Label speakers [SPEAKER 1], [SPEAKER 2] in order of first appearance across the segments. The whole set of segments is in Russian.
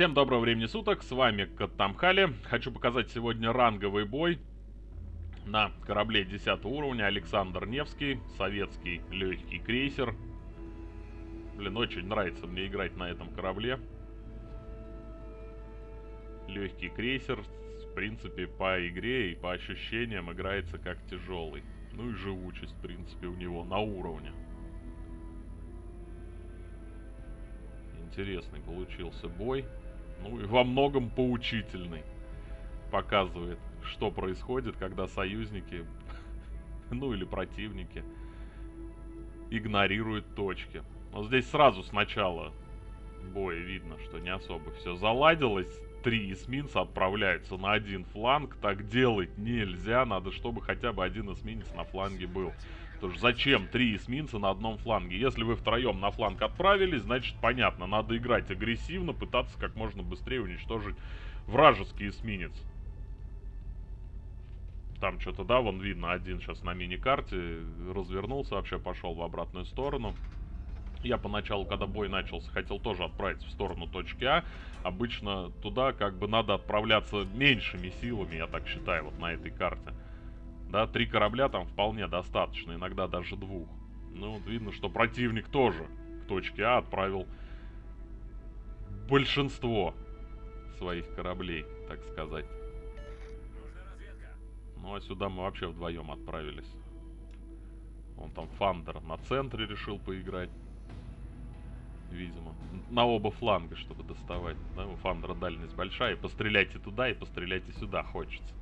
[SPEAKER 1] Всем доброго времени суток, с вами Каттамхали. Хочу показать сегодня ранговый бой на корабле 10 уровня Александр Невский, советский легкий крейсер. Блин, очень нравится мне играть на этом корабле. Легкий крейсер, в принципе, по игре и по ощущениям играется как тяжелый. Ну и живучесть, в принципе, у него на уровне. Интересный получился бой. Ну и во многом поучительный. Показывает, что происходит, когда союзники, ну или противники, игнорируют точки. Но здесь сразу сначала боя видно, что не особо все заладилось. Три эсминца отправляются на один фланг. Так делать нельзя. Надо, чтобы хотя бы один эсминец на фланге был. Потому что зачем три эсминца на одном фланге? Если вы втроем на фланг отправились, значит понятно, надо играть агрессивно, пытаться как можно быстрее уничтожить вражеский эсминец. Там что-то, да, вон видно, один сейчас на мини-карте развернулся, вообще пошел в обратную сторону. Я поначалу, когда бой начался, хотел тоже отправить в сторону точки А. Обычно туда как бы надо отправляться меньшими силами, я так считаю, вот на этой карте. Да, три корабля там вполне достаточно, иногда даже двух. Ну, вот видно, что противник тоже к точке А отправил большинство своих кораблей, так сказать. Ну, а сюда мы вообще вдвоем отправились. Он там Фандер на центре решил поиграть. Видимо. На оба фланга, чтобы доставать. Да, у Фандера дальность большая. И постреляйте туда, и постреляйте сюда хочется.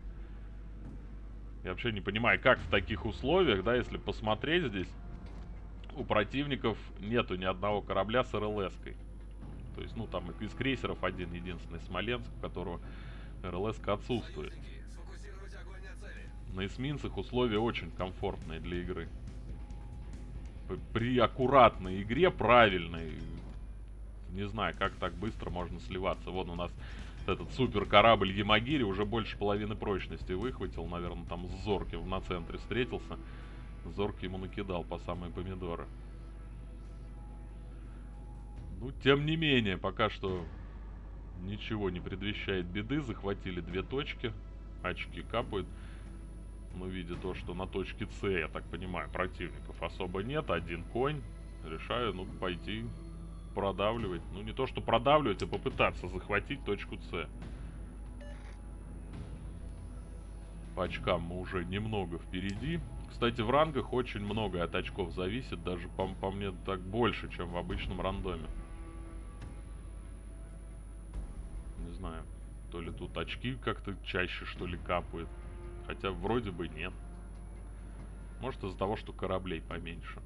[SPEAKER 1] Я вообще не понимаю, как в таких условиях, да, если посмотреть здесь, у противников нету ни одного корабля с РЛС-кой. То есть, ну, там из крейсеров один единственный Смоленск, у которого РЛС отсутствует. На эсминцах условия очень комфортные для игры. При аккуратной игре, правильной, не знаю, как так быстро можно сливаться. Вон у нас этот супер корабль Ямагири уже больше половины прочности выхватил. Наверное, там с Зорким на центре встретился. Зорки ему накидал по самые помидоры. Ну, тем не менее, пока что ничего не предвещает беды. Захватили две точки. Очки капают. Но видя то, что на точке С, я так понимаю, противников особо нет. Один конь. Решаю, ну, пойти продавливать. Ну, не то, что продавливать, а попытаться захватить точку С. По очкам мы уже немного впереди. Кстати, в рангах очень много от очков зависит. Даже, по, по мне, так больше, чем в обычном рандоме. Не знаю. То ли тут очки как-то чаще, что ли, капают. Хотя вроде бы нет. Может из-за того, что кораблей поменьше.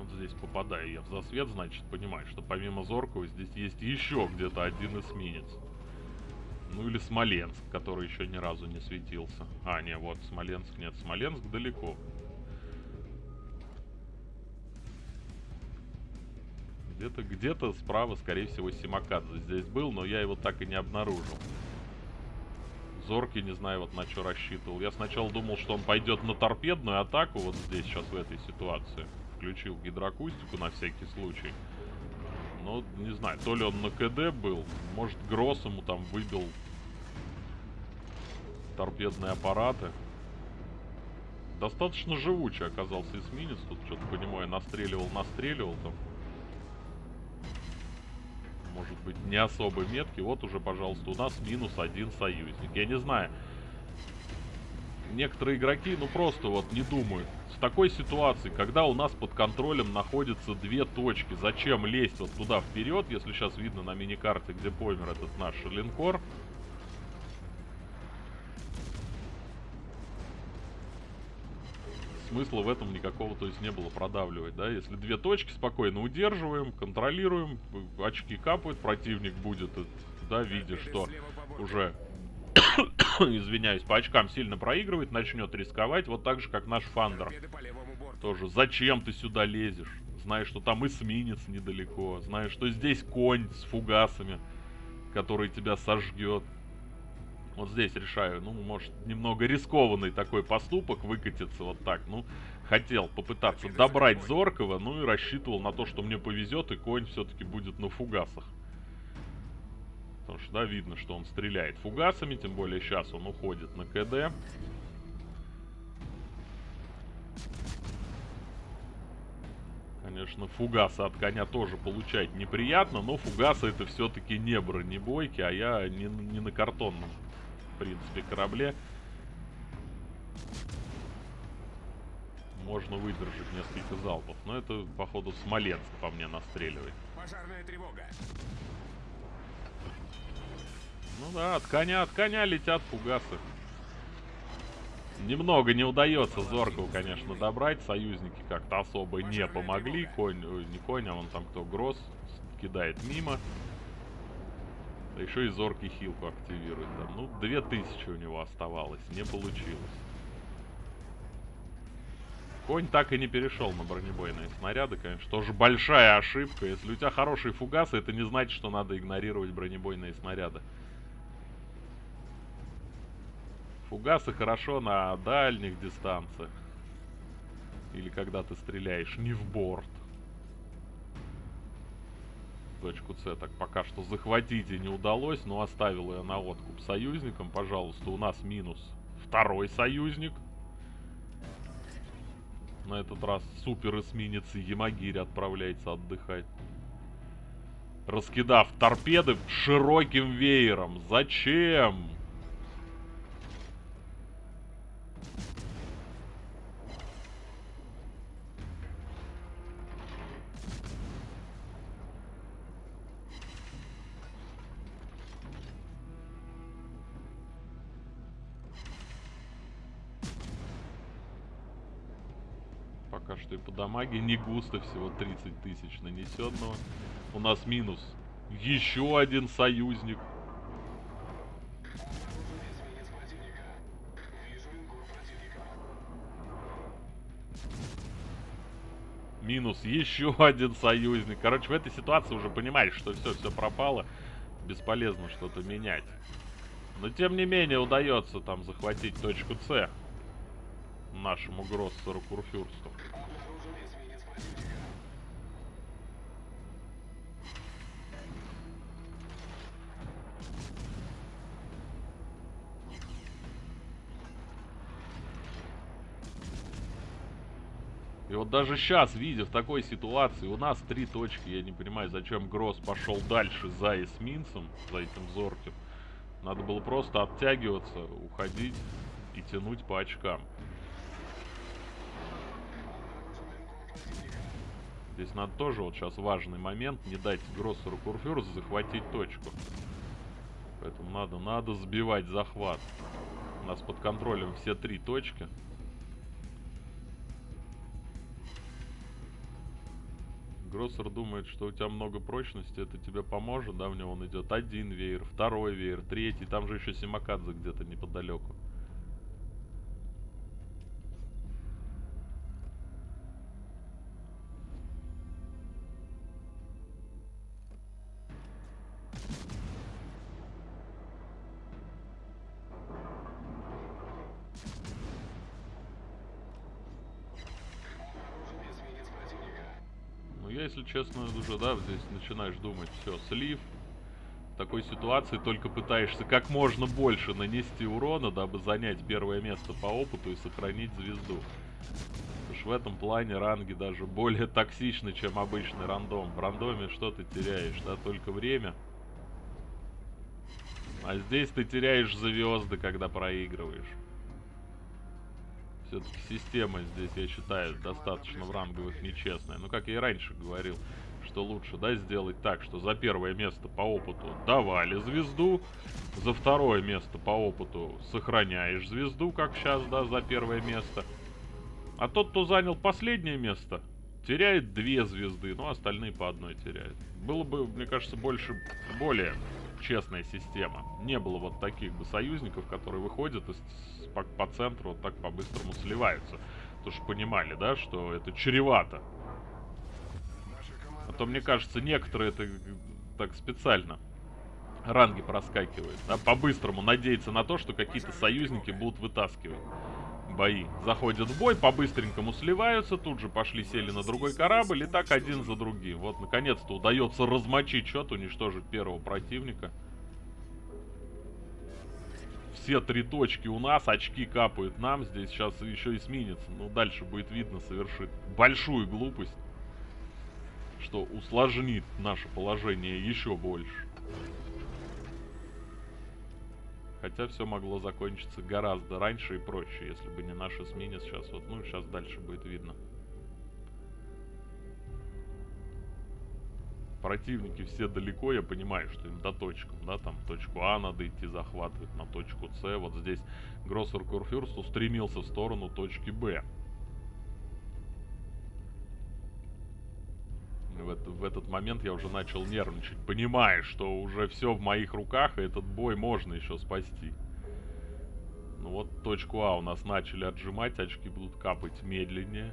[SPEAKER 1] Вот здесь попадаю я в засвет, значит, понимаю, что помимо Зоркова здесь есть еще где-то один эсминец. Ну или Смоленск, который еще ни разу не светился. А, не, вот Смоленск, нет, Смоленск далеко. Где-то, где-то справа, скорее всего, Симакадзе здесь был, но я его так и не обнаружил. Зоркий, не знаю, вот на что рассчитывал. Я сначала думал, что он пойдет на торпедную атаку вот здесь, сейчас, в этой ситуации включил гидроакустику на всякий случай. Но, не знаю, то ли он на КД был, может, Гросс ему там выбил торпедные аппараты. Достаточно живучий оказался эсминец. Тут что-то по нему я настреливал, настреливал там. Может быть, не особо меткий. Вот уже, пожалуйста, у нас минус один союзник. Я не знаю. Некоторые игроки, ну просто вот не думают такой ситуации, когда у нас под контролем находятся две точки, зачем лезть вот туда вперед, если сейчас видно на миникарте, где поймер этот наш линкор. Смысла в этом никакого, то есть, не было продавливать, да? Если две точки спокойно удерживаем, контролируем, очки капают, противник будет, да, видя, что уже извиняюсь, по очкам сильно проигрывает, начнет рисковать, вот так же, как наш Фандер. Тоже, зачем ты сюда лезешь? Знаешь, что там эсминец недалеко, знаешь, что здесь конь с фугасами, который тебя сожгет. Вот здесь решаю, ну, может, немного рискованный такой поступок выкатиться вот так, ну, хотел попытаться добрать Зоркова, ну и рассчитывал на то, что мне повезет, и конь все-таки будет на фугасах. Потому что, да, видно, что он стреляет фугасами, тем более сейчас он уходит на КД. Конечно, фугасы от коня тоже получать неприятно, но фугасы это все-таки не бронебойки, а я не, не на картонном, в принципе, корабле. Можно выдержать несколько залпов, но это, походу, Смоленск по мне настреливает. Пожарная тревога. Ну да, от коня, от коня летят фугасы. Немного не удается Зоркова, конечно, добрать. Союзники как-то особо не помогли. Конь, ой, не конь, а он там кто, Гросс, кидает мимо. Да еще и Зоркий хилку активирует. Там. Ну, 2000 у него оставалось, не получилось. Конь так и не перешел на бронебойные снаряды, конечно. Тоже большая ошибка. Если у тебя хорошие фугасы, это не значит, что надо игнорировать бронебойные снаряды. Фугасы хорошо на дальних дистанциях. Или когда ты стреляешь не в борт. Точку С так пока что захватить и не удалось, но оставил ее на откуп союзникам. Пожалуйста, у нас минус второй союзник. На этот раз супер эсминец Ямагири отправляется отдыхать. Раскидав торпеды широким веером. Зачем? Пока по дамаге не густо, всего 30 тысяч нанесенного. У нас минус. Еще один союзник. Минус еще один союзник. Короче, в этой ситуации уже понимаешь, что все, все пропало. Бесполезно что-то менять. Но тем не менее удается там захватить точку С нашему Гроссеру Курфюрсту. И вот даже сейчас, видя в такой ситуации, у нас три точки, я не понимаю, зачем Гросс пошел дальше за эсминцем, за этим Зорким. Надо было просто оттягиваться, уходить и тянуть по очкам. Здесь надо тоже, вот сейчас важный момент, не дать Гроссеру Курфюрсу захватить точку. Поэтому надо, надо сбивать захват. У нас под контролем все три точки. Гроссер думает, что у тебя много прочности, это тебе поможет, да, в него он идет один веер, второй веер, третий, там же еще Симакадзе где-то неподалеку. Я, если честно, уже, да, здесь начинаешь думать, все, слив. В такой ситуации только пытаешься как можно больше нанести урона, дабы занять первое место по опыту и сохранить звезду. Потому что в этом плане ранги даже более токсичны, чем обычный рандом. В рандоме что ты теряешь, да, только время. А здесь ты теряешь звезды, когда проигрываешь. Все-таки система здесь, я считаю, достаточно в ранговых нечестная. Ну, как я и раньше говорил, что лучше, да, сделать так, что за первое место по опыту давали звезду, за второе место по опыту сохраняешь звезду, как сейчас, да, за первое место. А тот, кто занял последнее место, теряет две звезды, ну, остальные по одной теряют. Было бы, мне кажется, больше, более честная система. Не было вот таких бы союзников, которые выходят из по, по центру вот так по-быстрому сливаются. Потому что понимали, да, что это чревато. А то, мне кажется, некоторые это так специально ранги проскакивают. Да, по-быстрому надеяться на то, что какие-то союзники будут вытаскивать бои. Заходят в бой, по-быстренькому сливаются, тут же пошли, сели на другой корабль, и так один за другим. Вот, наконец-то удается размочить счет, уничтожить первого противника. все три точки у нас, очки капают нам, здесь сейчас еще эсминец, ну дальше будет видно, совершит большую глупость, что усложнит наше положение еще больше. Хотя все могло закончиться гораздо раньше и проще, если бы не наш эсминец сейчас. Вот, ну, сейчас дальше будет видно. Противники все далеко, я понимаю, что им до точки, да, там точку А надо идти захватывать, на точку С. Вот здесь Гроссер Курфюрст устремился в сторону точки Б. в, это, в этот момент я уже начал нервничать, понимая, что уже все в моих руках, и этот бой можно еще спасти. Ну вот точку А у нас начали отжимать, очки будут капать медленнее.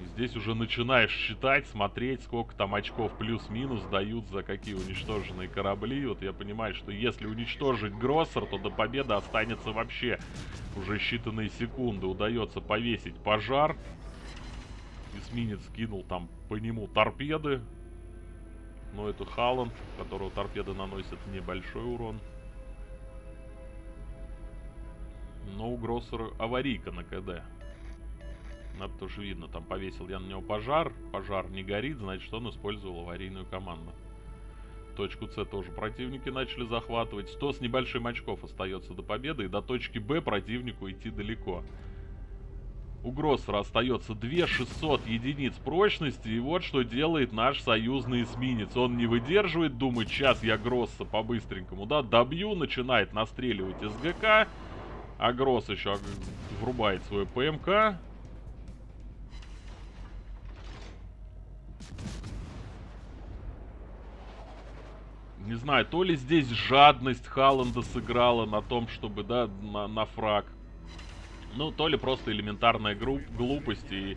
[SPEAKER 1] И здесь уже начинаешь считать, смотреть, сколько там очков плюс-минус дают за какие уничтоженные корабли. Вот я понимаю, что если уничтожить Гроссер, то до победы останется вообще уже считанные секунды. Удается повесить пожар эсминец кинул там по нему торпеды. Но это Халланд, которого торпеды наносят небольшой урон. Но у Гроссера аварийка на КД. Надо тоже видно, там повесил я на него пожар. Пожар не горит, значит он использовал аварийную команду. Точку С тоже противники начали захватывать. 100 с небольшим очков остается до победы. И до точки Б противнику идти далеко. У Гроссера остается 2600 единиц прочности, и вот что делает наш союзный эсминец. Он не выдерживает, думает, сейчас я Гросса по-быстренькому, да, добью, начинает настреливать СГК, а Гросс еще врубает свой ПМК. Не знаю, то ли здесь жадность Халланда сыграла на том, чтобы, да, на, на фраг. Ну, то ли просто элементарная групп, глупость и...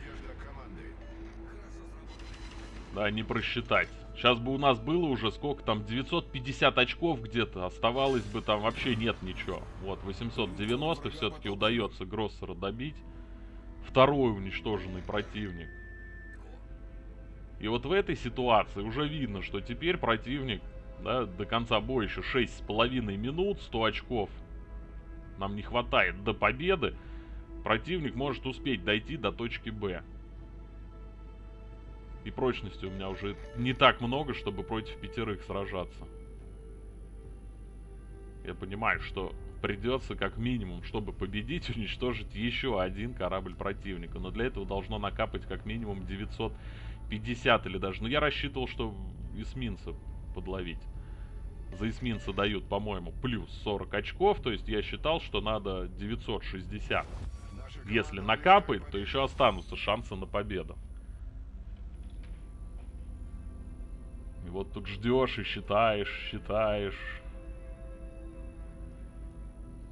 [SPEAKER 1] Да, не просчитать. Сейчас бы у нас было уже сколько там, 950 очков где-то, оставалось бы там вообще нет ничего. Вот, 890 все-таки удается Гроссера добить. Второй уничтоженный противник. И вот в этой ситуации уже видно, что теперь противник, да, до конца боя еще 6,5 минут, 100 очков. Нам не хватает до победы противник может успеть дойти до точки Б. И прочности у меня уже не так много, чтобы против пятерых сражаться. Я понимаю, что придется как минимум, чтобы победить, уничтожить еще один корабль противника. Но для этого должно накапать как минимум 950 или даже... Ну, я рассчитывал, что эсминца подловить. За эсминца дают, по-моему, плюс 40 очков. То есть я считал, что надо 960 если накапает, то еще останутся шансы на победу. И вот тут ждешь и считаешь, считаешь.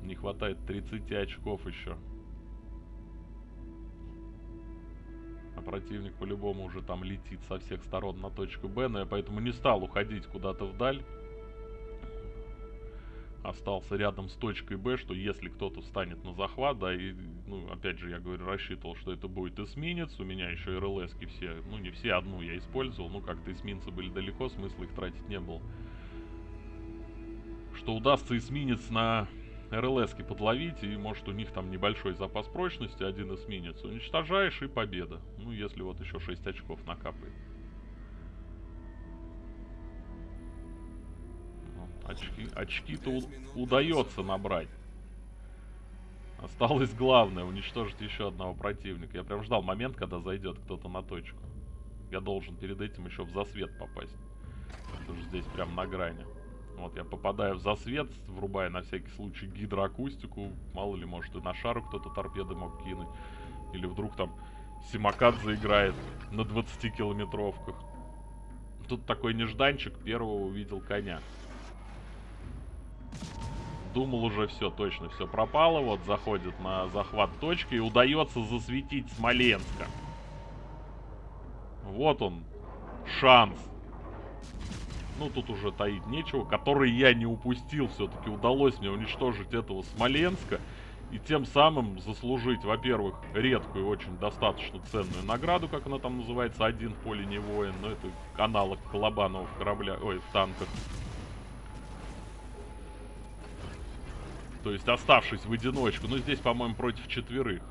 [SPEAKER 1] Не хватает 30 очков еще. А противник по-любому уже там летит со всех сторон на точку Б, но я поэтому не стал уходить куда-то вдаль остался рядом с точкой Б, что если кто-то встанет на захват, да, и, ну, опять же, я говорю, рассчитывал, что это будет эсминец, у меня еще РЛСки все, ну, не все, одну я использовал, ну, как-то эсминцы были далеко, смысла их тратить не было. Что удастся эсминец на РЛСки подловить, и, может, у них там небольшой запас прочности, один эсминец, уничтожаешь, и победа. Ну, если вот еще 6 очков накапает. Очки, очки-то удается набрать. Осталось главное, уничтожить еще одного противника. Я прям ждал момент, когда зайдет кто-то на точку. Я должен перед этим еще в засвет попасть. Это же здесь прям на грани. Вот, я попадаю в засвет, врубая на всякий случай гидроакустику. Мало ли, может и на шару кто-то торпеды мог кинуть. Или вдруг там Симакад заиграет на 20-километровках. Тут такой нежданчик, первого увидел коня думал уже все, точно все пропало. Вот заходит на захват точки и удается засветить Смоленска. Вот он, шанс. Ну, тут уже таить нечего. Который я не упустил. Все-таки удалось мне уничтожить этого Смоленска. И тем самым заслужить, во-первых, редкую, очень достаточно ценную награду, как она там называется, один в поле не воин. Но это аналог Колобанова в кораблях, ой, в танках. То есть оставшись в одиночку. Ну, здесь, по-моему, против четверых.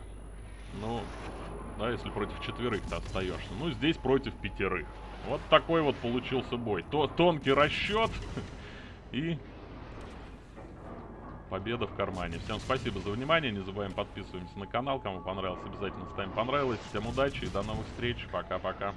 [SPEAKER 1] Ну, да, если против четверых ты остаешься. Ну, здесь против пятерых. Вот такой вот получился бой. То тонкий расчет и победа в кармане. Всем спасибо за внимание. Не забываем подписываемся на канал. Кому понравилось, обязательно ставим понравилось. Всем удачи и до новых встреч. Пока-пока.